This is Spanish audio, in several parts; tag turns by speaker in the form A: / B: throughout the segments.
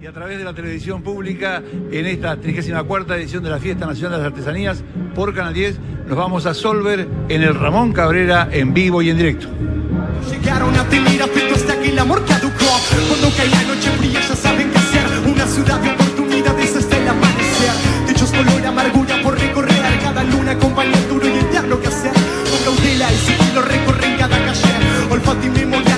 A: y a través de la televisión pública en esta 34 edición de la Fiesta Nacional de las Artesanías por Canal 10 nos vamos a Solver en el Ramón Cabrera en vivo y en directo.
B: Llegaron a Telira, pero hasta que el amor caducó. Cuando cae la noche fría ya saben qué hacer. Una ciudad de oportunidades hasta el amanecer. Dichos color amargura por recorrer. Cada luna compañía duro y el diablo que hacer. Con cautela y sigilo recorren cada calle. Olfato y memoria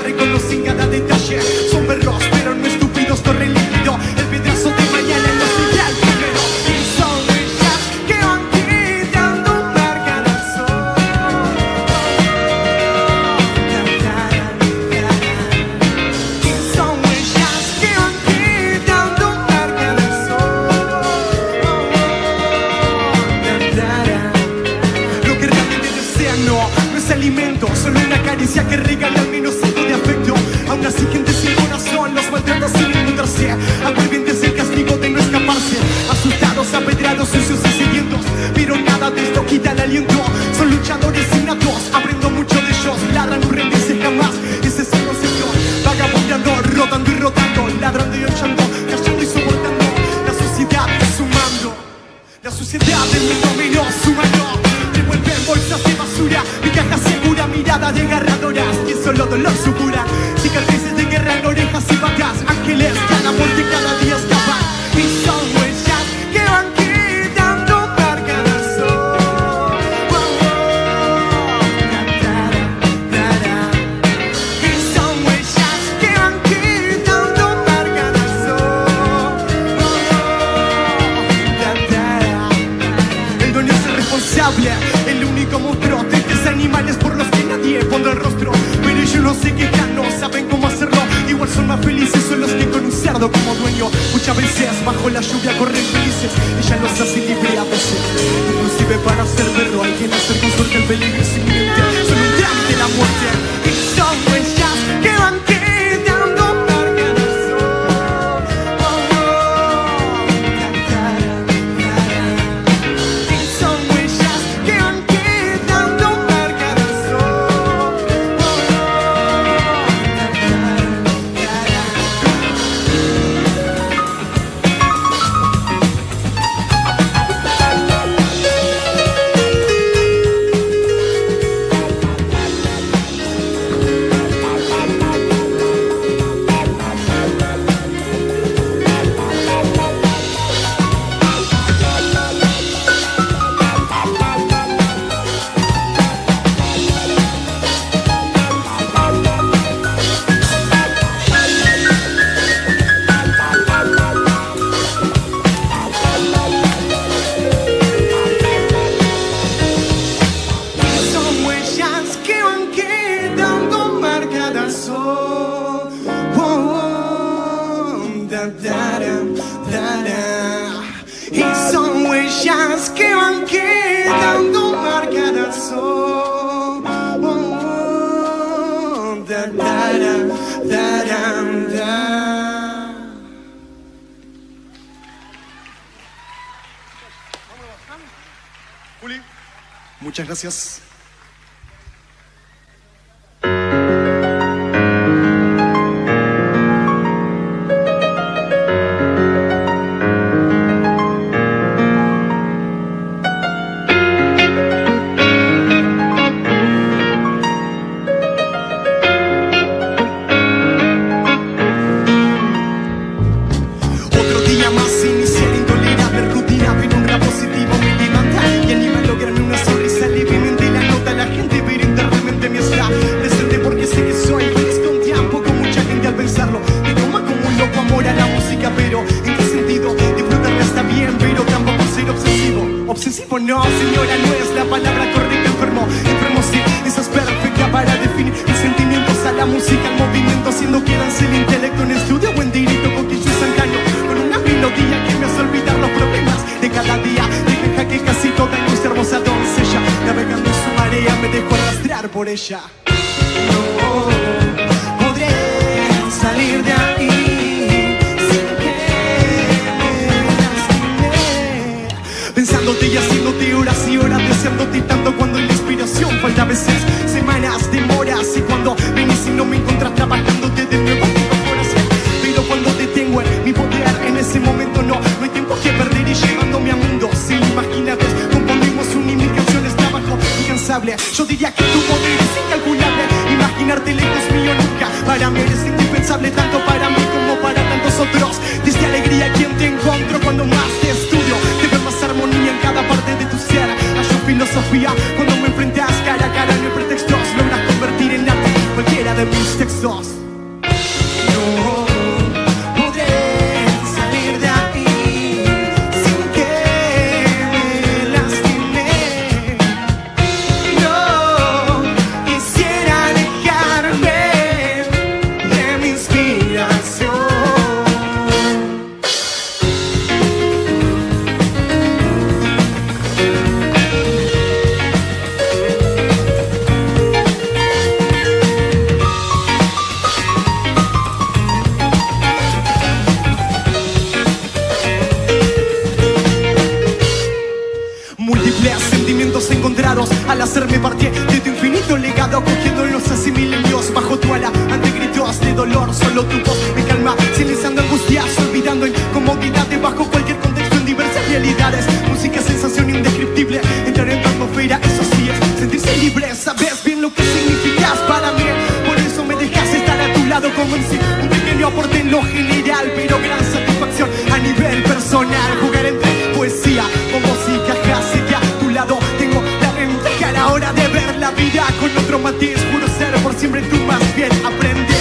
B: Muchas gracias. por ella. No podré salir de aquí sin que me Pensándote y haciéndote horas y horas, deseándote tanto cuando la inspiración falta a veces. Semanas, demoras y cuando venís y no me encuentras trabajándote de nuevo tengo corazón. Pero cuando te tengo en mi poder, en ese momento no, no hay tiempo que perder y llevándome a mundos inimaginables. Componemos un y mis canciones trabajo incansable. Yo diría Para mí eres indispensable tanto para tú más bien aprende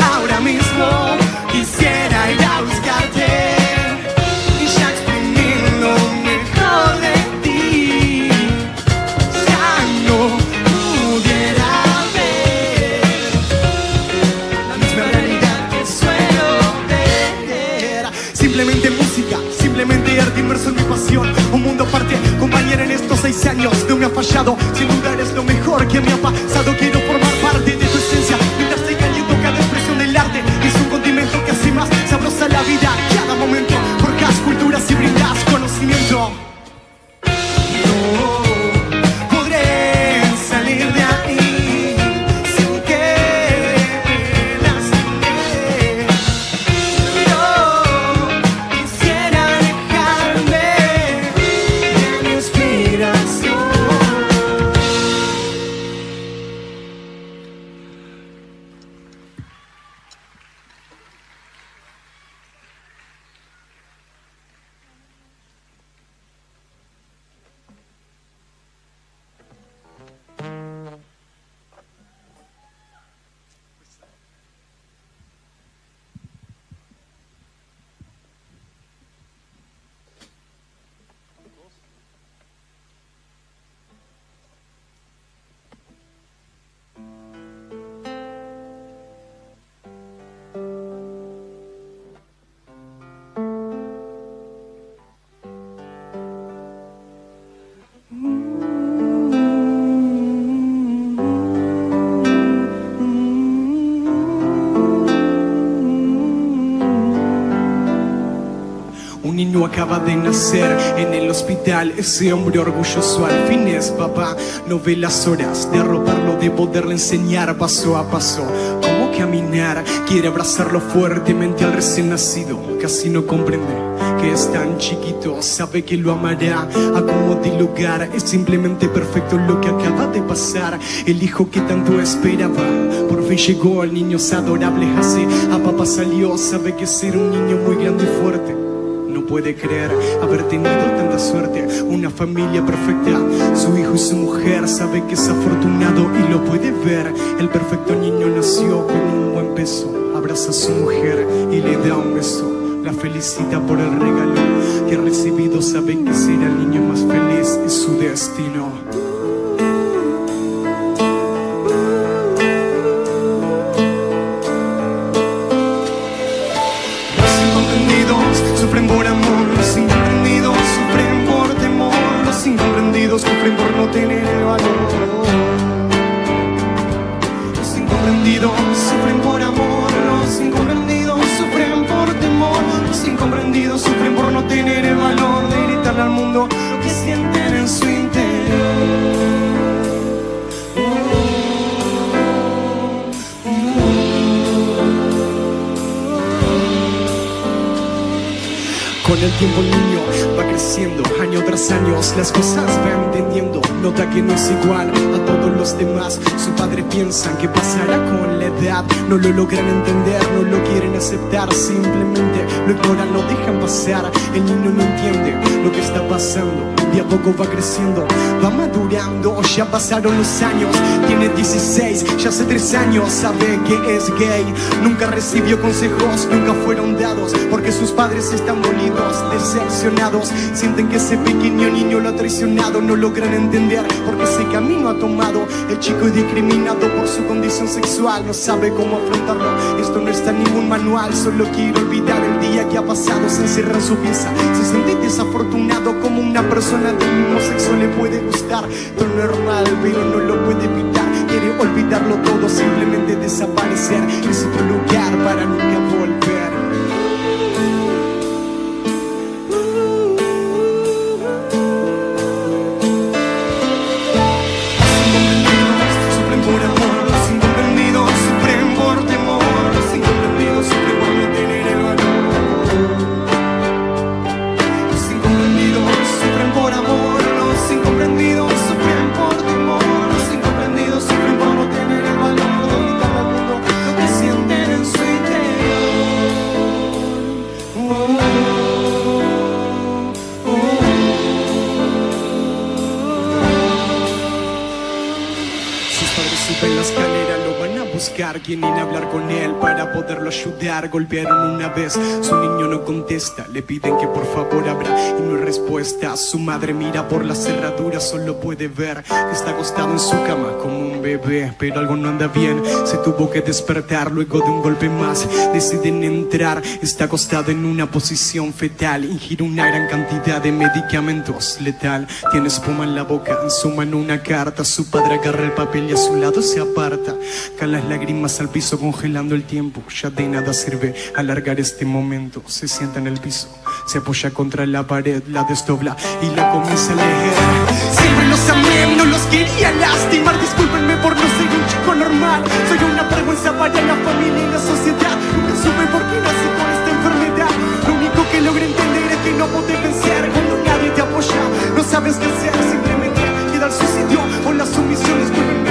B: Ahora mismo quisiera ir a buscarte Y ya exprimir lo mejor de ti. Ya no pudiera ver la misma realidad que suelo ver Simplemente música, simplemente arte inmerso en mi pasión. Un mundo aparte, compañera en estos seis años No me ha fallado, sin duda eres lo mejor que me ha pasado acaba de nacer en el hospital, ese hombre orgulloso al fin es papá. No ve las horas de arroparlo, de poderle enseñar paso a paso cómo caminar. Quiere abrazarlo fuertemente al recién nacido, casi no comprende que es tan chiquito, sabe que lo amará a como de lugar. Es simplemente perfecto lo que acaba de pasar. El hijo que tanto esperaba, por fin llegó. El niño es adorable, así a papá salió. Sabe que ser un niño muy grande y fuerte. No puede creer haber tenido tanta suerte, una familia perfecta. Su hijo y su mujer sabe que es afortunado y lo puede ver. El perfecto niño nació con un buen peso. Abraza a su mujer y le da un beso. La felicita por el regalo que ha recibido. Sabe que será el niño más feliz y su destino. Sufren por no tener valor. Los incomprendidos sufren por amor, los incomprendidos sufren por temor, los incomprendidos sufren por no tener el valor de gritarle al mundo lo que sienten en su interior. Con el tiempo el niño va creciendo, año tras año las cosas va entendiendo, nota que no es igual a todo los demás. Su padre piensa que pasará con la edad. No lo logran entender, no lo quieren aceptar. Simplemente lo ignoran, lo dejan pasar. El niño no entiende lo que está pasando. De a poco va creciendo, va madurando. Ya pasaron los años, tiene 16, ya hace 3 años sabe que es gay. Nunca recibió consejos, nunca fueron dados. Porque sus padres están dolidos, decepcionados. Sienten que ese pequeño niño lo ha traicionado. No logran entender porque ese camino ha tomado. El chico es discriminado por su condición sexual, no sabe cómo afrontarlo. Esto no está en ningún manual, solo quiero olvidar el día que pasado. Se encierra en su pieza, se siente desafortunado como una persona del mismo sexo le puede gustar. Todo normal, pero no lo puede evitar. Quiere olvidarlo todo, simplemente desaparecer. Es otro lugar para nunca volver. Suben la escalera, buscar. Quieren hablar con él para poderlo ayudar. Golpearon una vez, su niño no contesta. Le piden que por favor abra y no hay respuesta. Su madre mira por la cerradura, solo puede ver que está acostado en su cama como un bebé. Pero algo no anda bien, se tuvo que despertar luego de un golpe más. Deciden entrar, está acostado en una posición fetal. Ingiere una gran cantidad de medicamentos letal. Tiene espuma en la boca, en su mano una carta. Su padre agarra el papel y a su lado se aparta. Las lágrimas al piso congelando el tiempo. Ya de nada sirve alargar este momento. Se sienta en el piso, se apoya contra la pared, la desdobla y la comienza a leer. Siempre los amé, no los quería lastimar. Discúlpenme por no ser un chico normal. Soy una vergüenza para la familia y la sociedad. Nunca supe por qué nací con esta enfermedad. Lo único que logré entender es que no podés vencer cuando nadie te apoya. No sabes qué hacer, simplemente queda el suicidio o la sumisión. Discúlpenme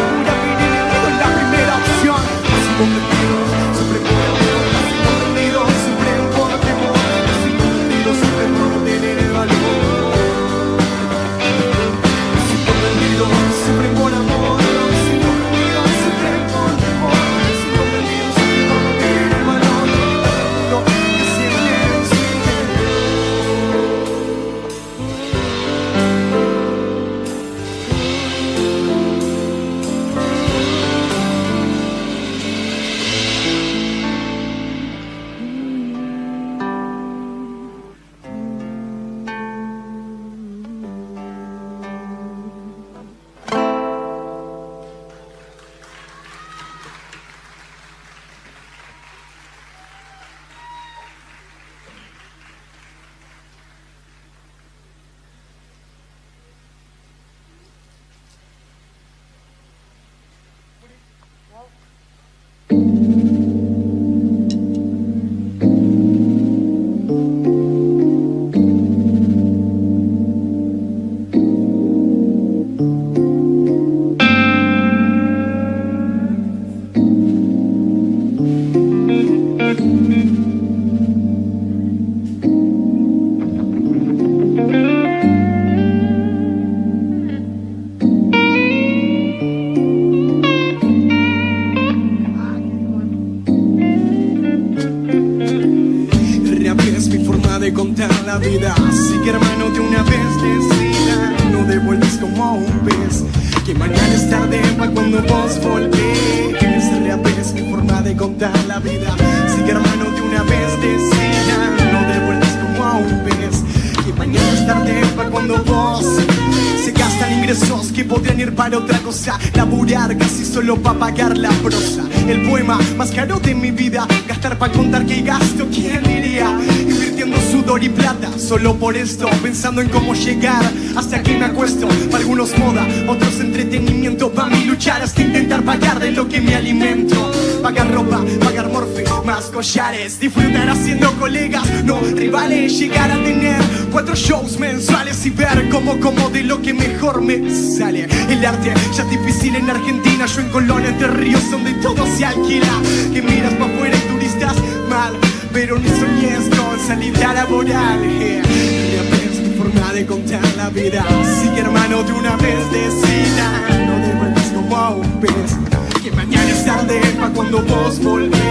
B: para otra cosa. Laburar casi solo para pagar la prosa. El poema más caro de mi vida. Gastar para contar que gasto, ¿quién diría? Invirtiendo sudor y plata Solo por esto, pensando en cómo llegar Hasta aquí me acuesto, para algunos moda Otros entretenimiento, para mi luchar Hasta intentar pagar de lo que me alimento. Pagar ropa, pagar morfe, más collares, disfrutar haciendo colegas, no rivales, llegar a tener cuatro shows mensuales y ver cómo de lo que mejor me sale. El arte ya es difícil en Argentina, yo en Colón, entre ríos donde todo se alquila, que miras para afuera y turistas mal, pero ni soñes con salida laboral. Yeah. Es mi forma de contar la vida, sigue hermano de una vez decida, no devuelves como pez, que mañana es tarde pa' cuando vos volvés.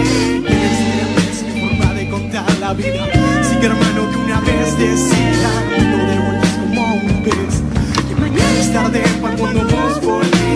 B: Mi forma de contar la vida, hermano de una vez decida, no devuelves como un pez, que mañana es tarde cuando vos volvés.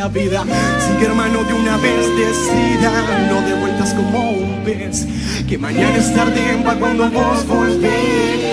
B: La vida. Así que hermano de una vez decida No devuelvas como un pez Que mañana es tarde cuando vos volvés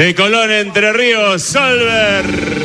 C: De Colón, Entre Ríos, Solver.